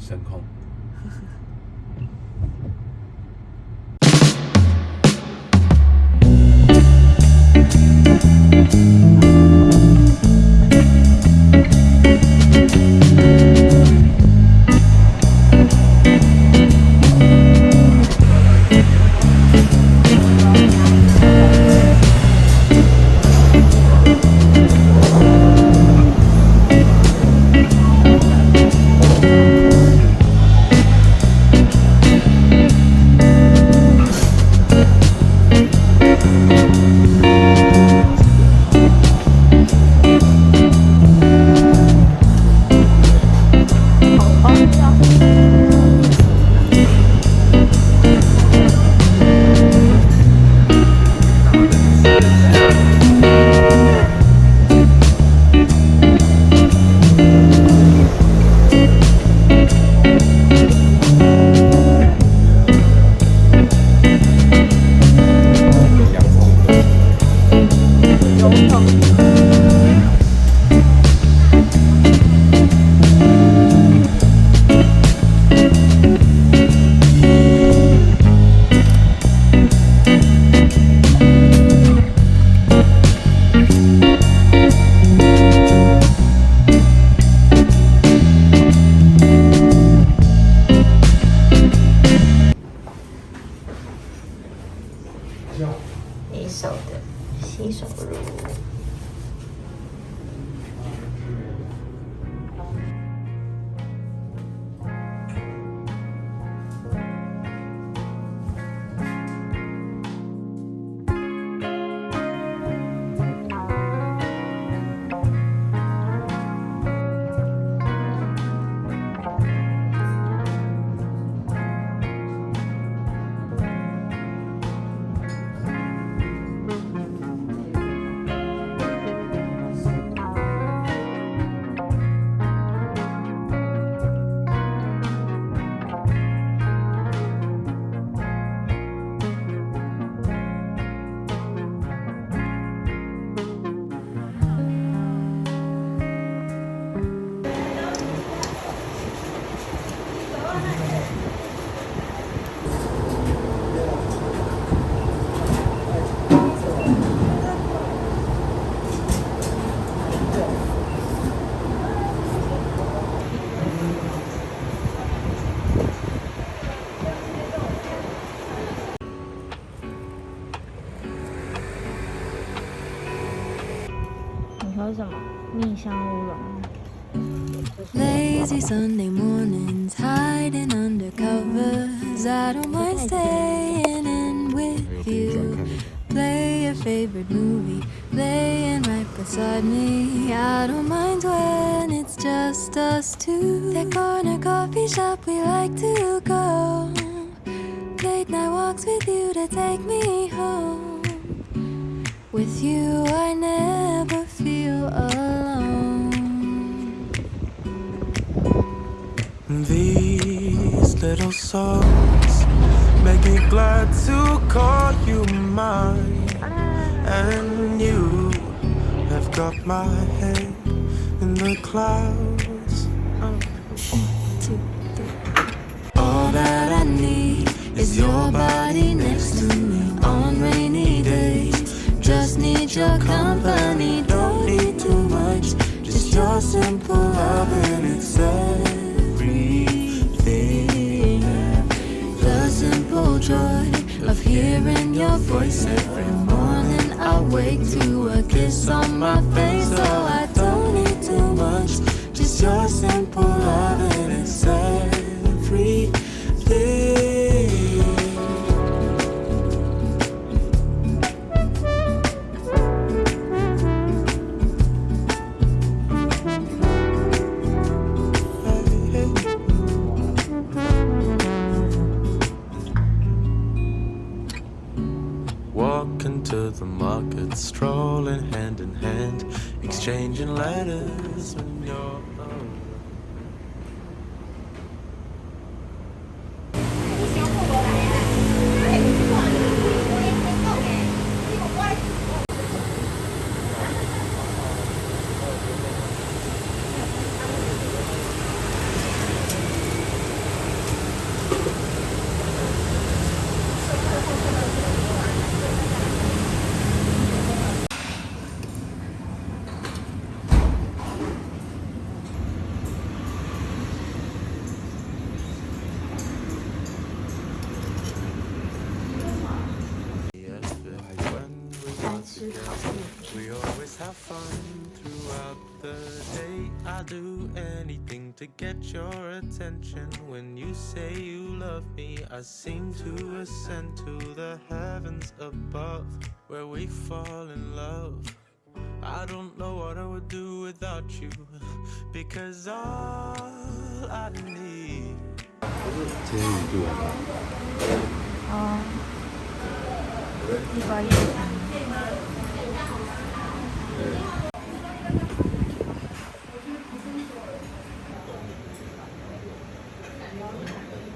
声控。Oh. 你喝什么？蜜香乌龙。 Lazy Sunday mornings, hiding under covers. I don't mind staying in with you. Play your favorite movie, laying right beside me. I don't mind when it's just us two. That corner coffee shop we like to go. Late night walks with you to take me home. With you, I never feel alone. These little songs make me glad to call you mine. And you have got my head in the clouds. All simple love and it's everything. The simple joy of hearing your voice every morning. I wake to a kiss on my face, so I don't need too much. Just your simple love the market, strolling hand in hand, exchanging letters when you're We always have fun throughout the day. I do anything to get your attention. When you say you love me, I seem to ascend to the heavens above, where we fall in love. I don't know what I would do without you, because all I need. 제일 이거